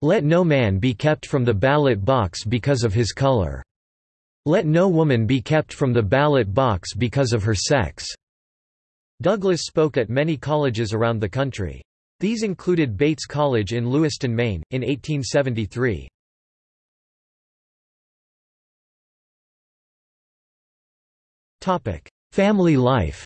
A: Let no man be kept from the ballot box because of his color. Let no woman be kept from the ballot box because of her sex." Douglass spoke at many colleges around the country. These included Bates College in Lewiston, Maine, in 1873. Family life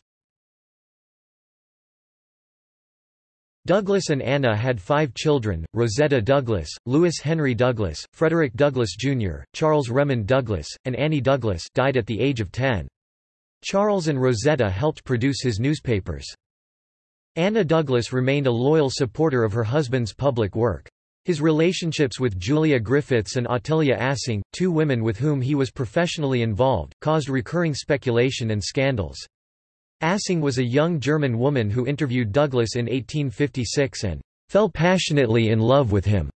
A: Douglass and Anna had five children, Rosetta Douglass, Lewis Henry Douglass, Frederick Douglass Jr., Charles Remond Douglass, and Annie Douglass died at the age of 10. Charles and Rosetta helped produce his newspapers. Anna Douglass remained a loyal supporter of her husband's public work. His relationships with Julia Griffiths and Ottilia Assing, two women with whom he was professionally involved, caused recurring speculation and scandals. Assing was a young German woman who interviewed Douglass in 1856 and fell passionately in love with him.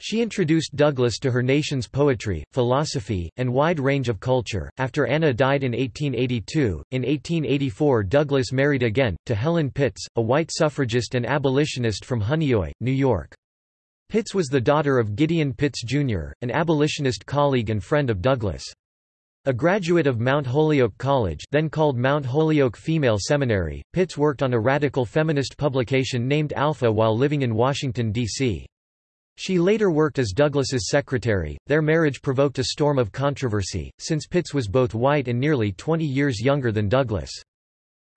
A: She introduced Douglass to her nation's poetry, philosophy, and wide range of culture. After Anna died in 1882, in 1884 Douglass married again, to Helen Pitts, a white suffragist and abolitionist from Honeoye, New York. Pitts was the daughter of Gideon Pitts, Jr., an abolitionist colleague and friend of Douglass. A graduate of Mount Holyoke College then called Mount Holyoke Female Seminary, Pitts worked on a radical feminist publication named Alpha while living in Washington, D.C. She later worked as Douglass's secretary. Their marriage provoked a storm of controversy, since Pitts was both white and nearly 20 years younger than Douglass.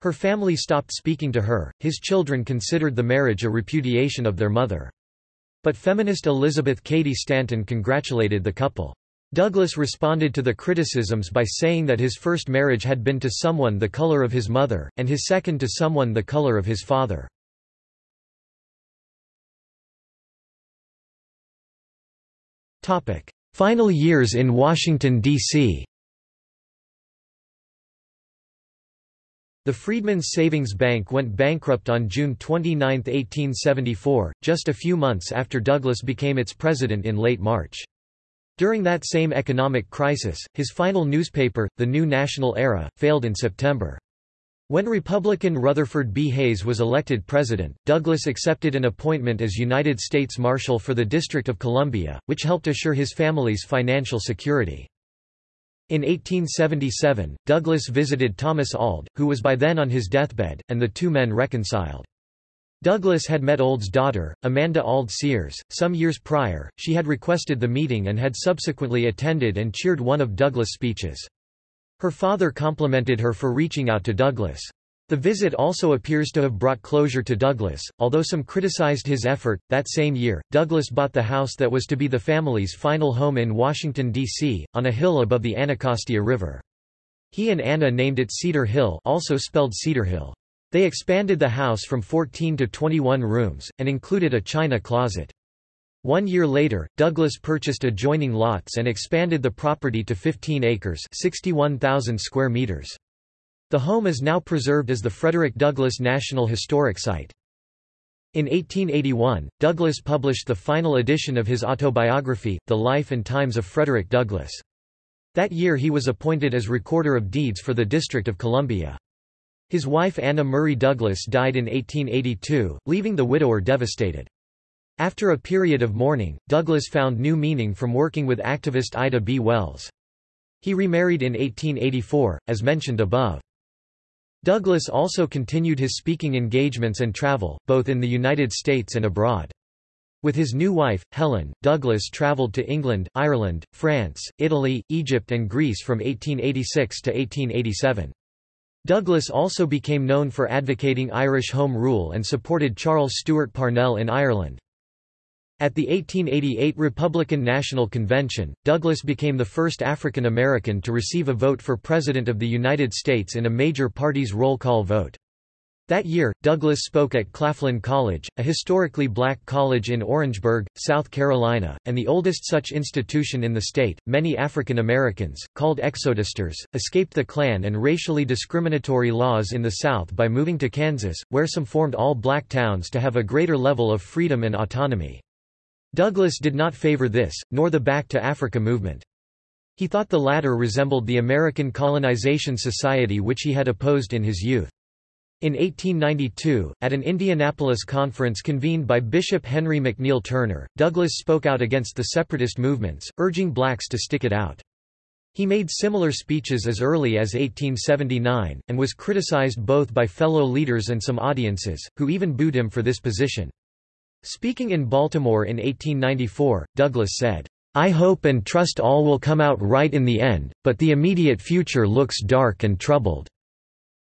A: Her family stopped speaking to her, his children considered the marriage a repudiation of their mother. But feminist Elizabeth Cady Stanton congratulated the couple. Douglass responded to the criticisms by saying that his first marriage had been to someone the color of his mother, and his second to someone the color of his father. Final years in Washington, D.C. The Freedmen's Savings Bank went bankrupt on June 29, 1874, just a few months after Douglass became its president in late March. During that same economic crisis, his final newspaper, The New National Era, failed in September. When Republican Rutherford B. Hayes was elected president, Douglass accepted an appointment as United States Marshal for the District of Columbia, which helped assure his family's financial security. In 1877, Douglass visited Thomas Auld, who was by then on his deathbed, and the two men reconciled. Douglass had met Auld's daughter, Amanda Auld Sears, some years prior, she had requested the meeting and had subsequently attended and cheered one of Douglass' speeches. Her father complimented her for reaching out to Douglass. The visit also appears to have brought closure to Douglass, although some criticized his effort. That same year, Douglass bought the house that was to be the family's final home in Washington, D.C., on a hill above the Anacostia River. He and Anna named it Cedar Hill also spelled Cedar Hill. They expanded the house from 14 to 21 rooms, and included a china closet. One year later, Douglass purchased adjoining lots and expanded the property to 15 acres 61,000 square meters. The home is now preserved as the Frederick Douglass National Historic Site. In 1881, Douglass published the final edition of his autobiography, The Life and Times of Frederick Douglass. That year he was appointed as Recorder of Deeds for the District of Columbia. His wife Anna Murray Douglass died in 1882, leaving the widower devastated. After a period of mourning, Douglass found new meaning from working with activist Ida B. Wells. He remarried in 1884, as mentioned above. Douglass also continued his speaking engagements and travel, both in the United States and abroad. With his new wife, Helen, Douglass traveled to England, Ireland, France, Italy, Egypt and Greece from 1886 to 1887. Douglass also became known for advocating Irish Home Rule and supported Charles Stewart Parnell in Ireland. At the 1888 Republican National Convention, Douglass became the first African American to receive a vote for President of the United States in a major party's roll call vote. That year, Douglass spoke at Claflin College, a historically black college in Orangeburg, South Carolina, and the oldest such institution in the state. Many African Americans, called exodusters, escaped the Klan and racially discriminatory laws in the South by moving to Kansas, where some formed all black towns to have a greater level of freedom and autonomy. Douglass did not favor this, nor the Back to Africa movement. He thought the latter resembled the American Colonization Society which he had opposed in his youth. In 1892, at an Indianapolis conference convened by Bishop Henry McNeil Turner, Douglass spoke out against the separatist movements, urging blacks to stick it out. He made similar speeches as early as 1879, and was criticized both by fellow leaders and some audiences, who even booed him for this position. Speaking in Baltimore in 1894, Douglass said, I hope and trust all will come out right in the end, but the immediate future looks dark and troubled.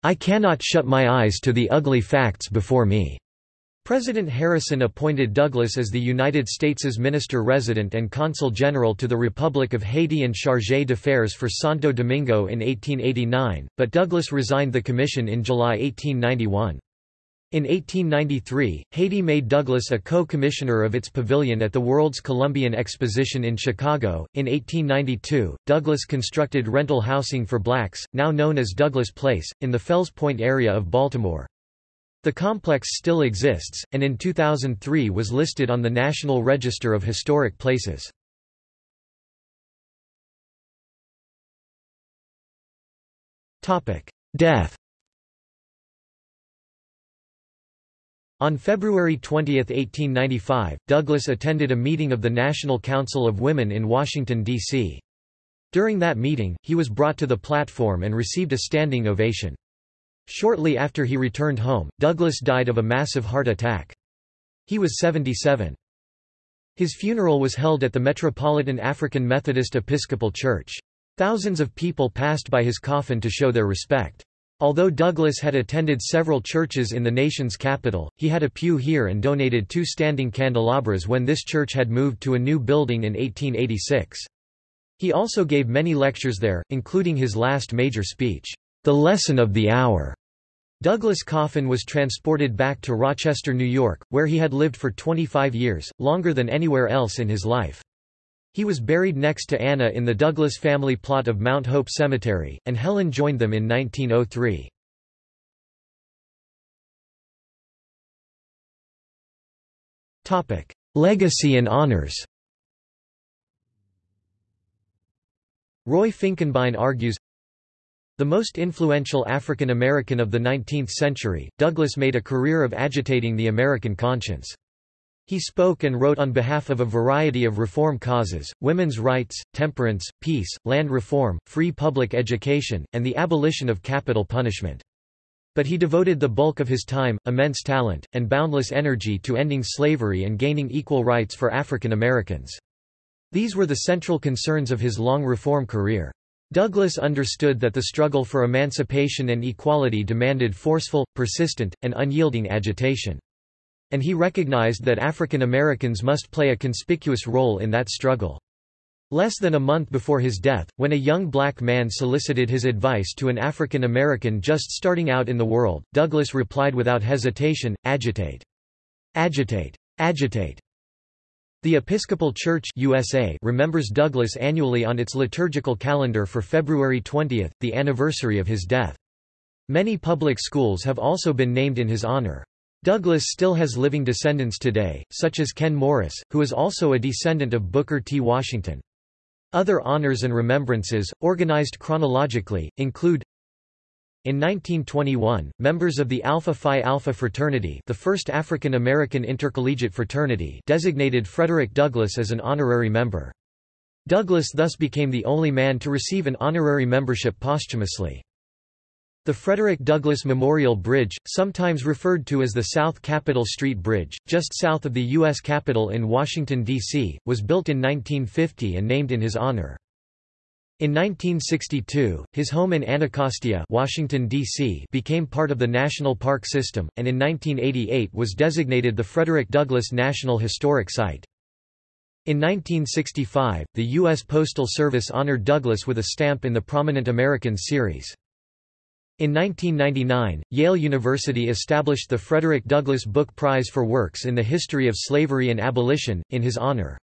A: I cannot shut my eyes to the ugly facts before me. President Harrison appointed Douglass as the United States' minister-resident and consul general to the Republic of Haiti and chargé d'affaires for Santo Domingo in 1889, but Douglass resigned the commission in July 1891. In 1893, Haiti made Douglass a co-commissioner of its pavilion at the World's Columbian Exposition in Chicago. In 1892, Douglass constructed rental housing for blacks, now known as Douglass Place, in the Fells Point area of Baltimore. The complex still exists, and in 2003 was listed on the National Register of Historic Places. Death On February 20, 1895, Douglass attended a meeting of the National Council of Women in Washington, D.C. During that meeting, he was brought to the platform and received a standing ovation. Shortly after he returned home, Douglass died of a massive heart attack. He was 77. His funeral was held at the Metropolitan African Methodist Episcopal Church. Thousands of people passed by his coffin to show their respect. Although Douglass had attended several churches in the nation's capital, he had a pew here and donated two standing candelabras when this church had moved to a new building in 1886. He also gave many lectures there, including his last major speech, The Lesson of the Hour. Douglass' coffin was transported back to Rochester, New York, where he had lived for 25 years, longer than anywhere else in his life. He was buried next to Anna in the Douglass family plot of Mount Hope Cemetery, and Helen joined them in 1903. Legacy and honors Roy Finkenbine argues, the most influential African American of the 19th century, Douglass made a career of agitating the American conscience. He spoke and wrote on behalf of a variety of reform causes, women's rights, temperance, peace, land reform, free public education, and the abolition of capital punishment. But he devoted the bulk of his time, immense talent, and boundless energy to ending slavery and gaining equal rights for African Americans. These were the central concerns of his long reform career. Douglass understood that the struggle for emancipation and equality demanded forceful, persistent, and unyielding agitation and he recognized that African Americans must play a conspicuous role in that struggle. Less than a month before his death, when a young black man solicited his advice to an African American just starting out in the world, Douglass replied without hesitation, agitate. Agitate. Agitate. The Episcopal Church USA remembers Douglass annually on its liturgical calendar for February 20, the anniversary of his death. Many public schools have also been named in his honor. Douglass still has living descendants today, such as Ken Morris, who is also a descendant of Booker T. Washington. Other honors and remembrances, organized chronologically, include in 1921, members of the Alpha Phi Alpha fraternity the first African American intercollegiate fraternity designated Frederick Douglass as an honorary member. Douglass thus became the only man to receive an honorary membership posthumously. The Frederick Douglass Memorial Bridge, sometimes referred to as the South Capitol Street Bridge, just south of the U.S. Capitol in Washington, D.C., was built in 1950 and named in his honor. In 1962, his home in Anacostia Washington, D.C. became part of the National Park System, and in 1988 was designated the Frederick Douglass National Historic Site. In 1965, the U.S. Postal Service honored Douglass with a stamp in the Prominent Americans series. In 1999, Yale University established the Frederick Douglass Book Prize for Works in the History of Slavery and Abolition, in his honor.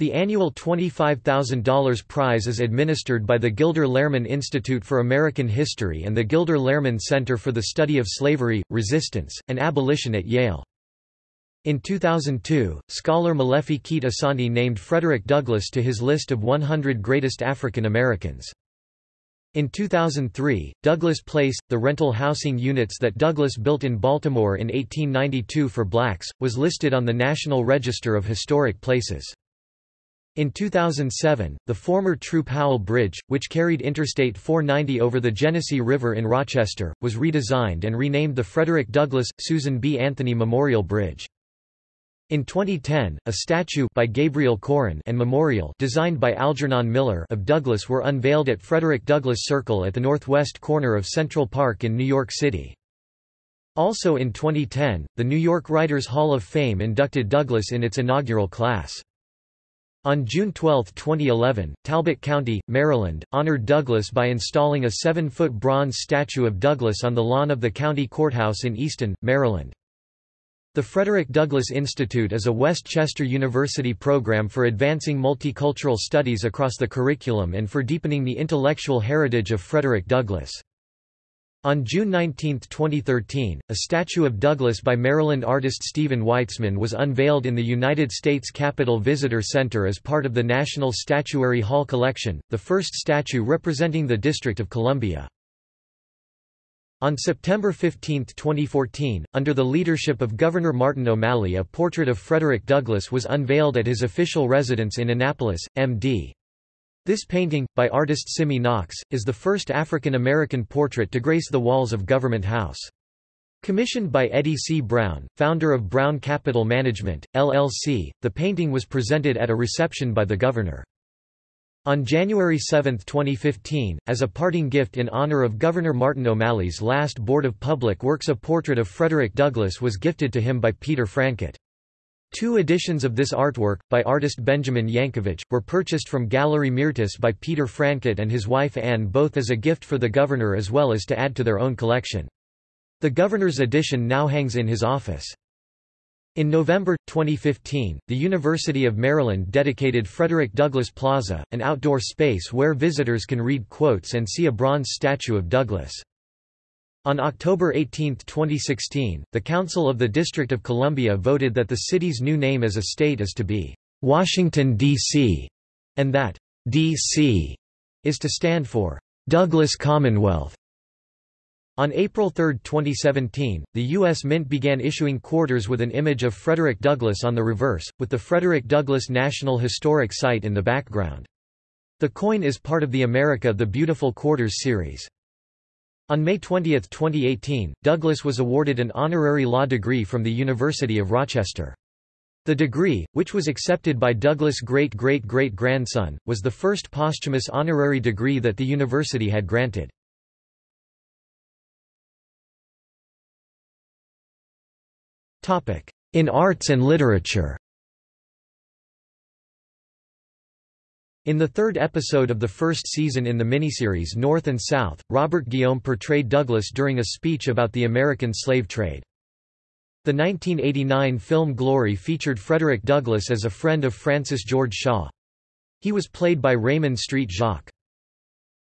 A: The annual $25,000 prize is administered by the Gilder Lehrman Institute for American History and the Gilder Lehrman Center for the Study of Slavery, Resistance, and Abolition at Yale. In 2002, scholar Molefi Kete Asante named Frederick Douglass to his list of 100 greatest African Americans. In 2003, Douglass Place, the rental housing units that Douglass built in Baltimore in 1892 for blacks, was listed on the National Register of Historic Places. In 2007, the former Troup Howell Bridge, which carried Interstate 490 over the Genesee River in Rochester, was redesigned and renamed the Frederick Douglass, Susan B. Anthony Memorial Bridge. In 2010, a statue by Gabriel Koren and memorial designed by Algernon Miller of Douglass were unveiled at Frederick Douglass Circle at the northwest corner of Central Park in New York City. Also in 2010, the New York Writers Hall of Fame inducted Douglass in its inaugural class. On June 12, 2011, Talbot County, Maryland, honored Douglass by installing a seven-foot bronze statue of Douglass on the lawn of the county courthouse in Easton, Maryland. The Frederick Douglass Institute is a West Chester University program for advancing multicultural studies across the curriculum and for deepening the intellectual heritage of Frederick Douglass. On June 19, 2013, a statue of Douglass by Maryland artist Stephen Weitzman was unveiled in the United States Capitol Visitor Center as part of the National Statuary Hall collection, the first statue representing the District of Columbia. On September 15, 2014, under the leadership of Governor Martin O'Malley a portrait of Frederick Douglass was unveiled at his official residence in Annapolis, MD. This painting, by artist Simi Knox, is the first African American portrait to grace the walls of Government House. Commissioned by Eddie C. Brown, founder of Brown Capital Management, LLC, the painting was presented at a reception by the governor. On January 7, 2015, as a parting gift in honor of Governor Martin O'Malley's last Board of Public Works a portrait of Frederick Douglass was gifted to him by Peter Frankett. Two editions of this artwork, by artist Benjamin Yankovich, were purchased from Gallery Myrtis by Peter Frankett and his wife Anne both as a gift for the governor as well as to add to their own collection. The governor's edition now hangs in his office. In November, 2015, the University of Maryland dedicated Frederick Douglass Plaza, an outdoor space where visitors can read quotes and see a bronze statue of Douglass. On October 18, 2016, the Council of the District of Columbia voted that the city's new name as a state is to be Washington, D.C., and that D.C. is to stand for Douglass Commonwealth. On April 3, 2017, the U.S. Mint began issuing quarters with an image of Frederick Douglass on the reverse, with the Frederick Douglass National Historic Site in the background. The coin is part of the America the Beautiful Quarters series. On May 20, 2018, Douglass was awarded an honorary law degree from the University of Rochester. The degree, which was accepted by Douglass' great-great-great-grandson, was the first posthumous honorary degree that the university had granted. In arts and literature In the third episode of the first season in the miniseries North and South, Robert Guillaume portrayed Douglass during a speech about the American slave trade. The 1989 film Glory featured Frederick Douglass as a friend of Francis George Shaw. He was played by Raymond Street Jacques.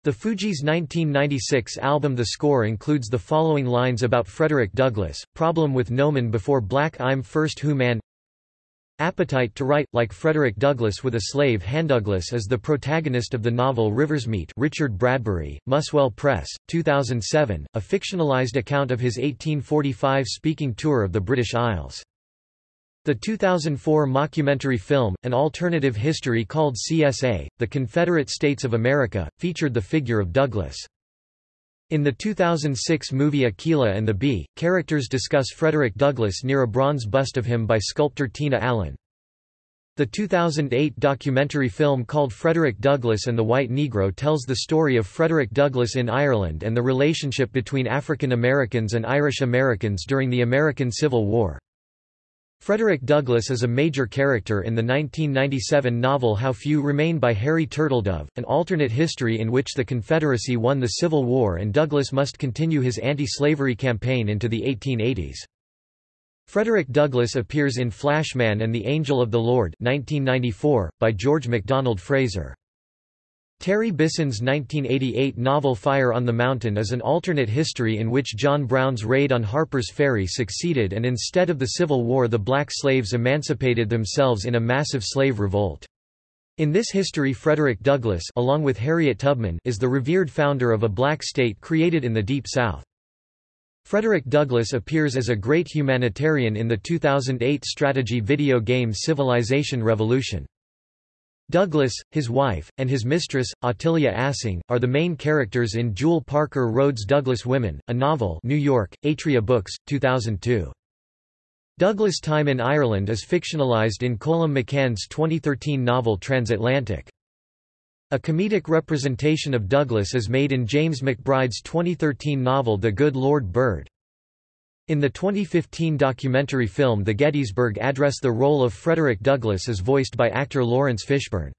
A: The Fugees' 1996 album The Score includes the following lines about Frederick Douglass, problem with Nomen before black I'm first who man Appetite to write, like Frederick Douglass with a slave hand. Douglass is the protagonist of the novel Riversmeet Richard Bradbury, Muswell Press, 2007, a fictionalized account of his 1845 speaking tour of the British Isles. The 2004 mockumentary film, An Alternative History called CSA, The Confederate States of America, featured the figure of Douglass. In the 2006 movie Akeelah and the Bee, characters discuss Frederick Douglass near a bronze bust of him by sculptor Tina Allen. The 2008 documentary film called Frederick Douglass and the White Negro tells the story of Frederick Douglass in Ireland and the relationship between African Americans and Irish Americans during the American Civil War. Frederick Douglass is a major character in the 1997 novel How Few Remain by Harry Turtledove, an alternate history in which the Confederacy won the Civil War and Douglass must continue his anti-slavery campaign into the 1880s. Frederick Douglass appears in Flashman and the Angel of the Lord 1994, by George MacDonald Fraser. Terry Bisson's 1988 novel Fire on the Mountain is an alternate history in which John Brown's raid on Harper's Ferry succeeded and instead of the Civil War the black slaves emancipated themselves in a massive slave revolt. In this history Frederick Douglass along with Harriet Tubman is the revered founder of a black state created in the Deep South. Frederick Douglass appears as a great humanitarian in the 2008 strategy video game Civilization Revolution. Douglass, his wife, and his mistress, Ottilia Assing, are the main characters in Jewell Parker Rhodes' Douglass Women, a novel New York, Atria Books, 2002. Douglass' time in Ireland is fictionalized in Colum McCann's 2013 novel Transatlantic. A comedic representation of Douglass is made in James McBride's 2013 novel The Good Lord Bird. In the 2015 documentary film The Gettysburg Address the role of Frederick Douglass is voiced by actor Laurence Fishburne.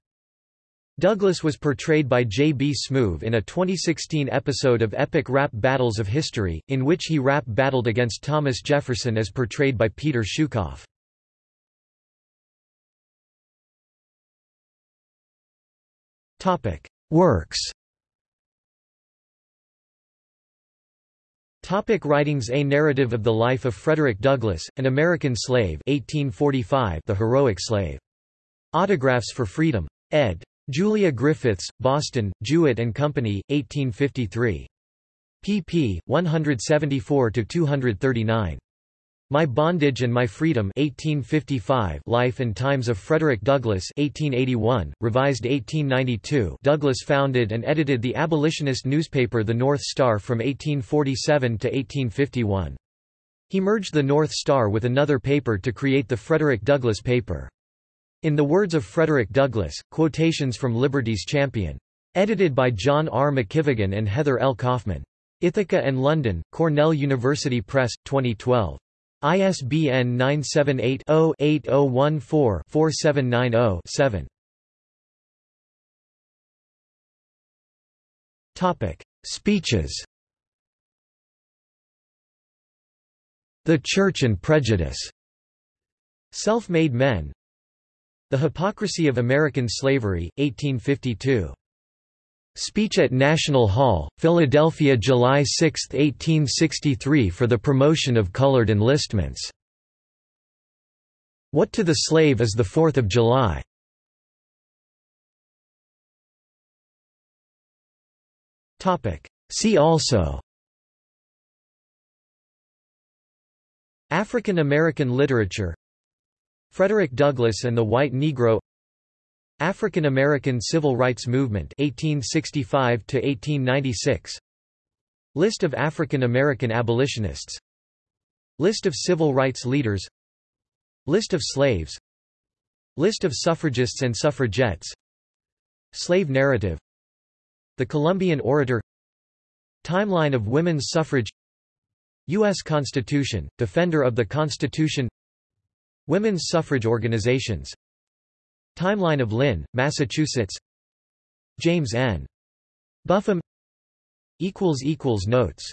A: Douglass was portrayed by J. B. Smoove in a 2016 episode of Epic Rap Battles of History, in which he rap battled against Thomas Jefferson as portrayed by Peter Shukoff. Works Topic writings A Narrative of the Life of Frederick Douglass, an American Slave 1845 The Heroic Slave. Autographs for Freedom. ed. Julia Griffiths, Boston, Jewett and Company, 1853. pp. 174–239. My Bondage and My Freedom 1855 Life and Times of Frederick Douglass 1881, revised 1892 Douglass founded and edited the abolitionist newspaper The North Star from 1847 to 1851. He merged the North Star with another paper to create the Frederick Douglass paper. In the words of Frederick Douglass, quotations from Liberty's Champion. Edited by John R. McKivigan and Heather L. Kaufman. Ithaca and London, Cornell University Press, 2012. ISBN 978-0-8014-4790-7. Speeches. The Church and Prejudice. Self-Made Men. The Hypocrisy of American Slavery, 1852 Speech at National Hall, Philadelphia July 6, 1863 for the promotion of colored enlistments. What to the slave is the Fourth of July? See also African American literature Frederick Douglass and the White Negro African American Civil Rights Movement 1865 to 1896 List of African American abolitionists. List of civil rights leaders. List of slaves. List of suffragists and suffragettes. Slave narrative. The Columbian Orator. Timeline of women's suffrage. U.S. Constitution, Defender of the Constitution. Women's suffrage organizations Timeline of Lynn, Massachusetts. James N. Buffum. Notes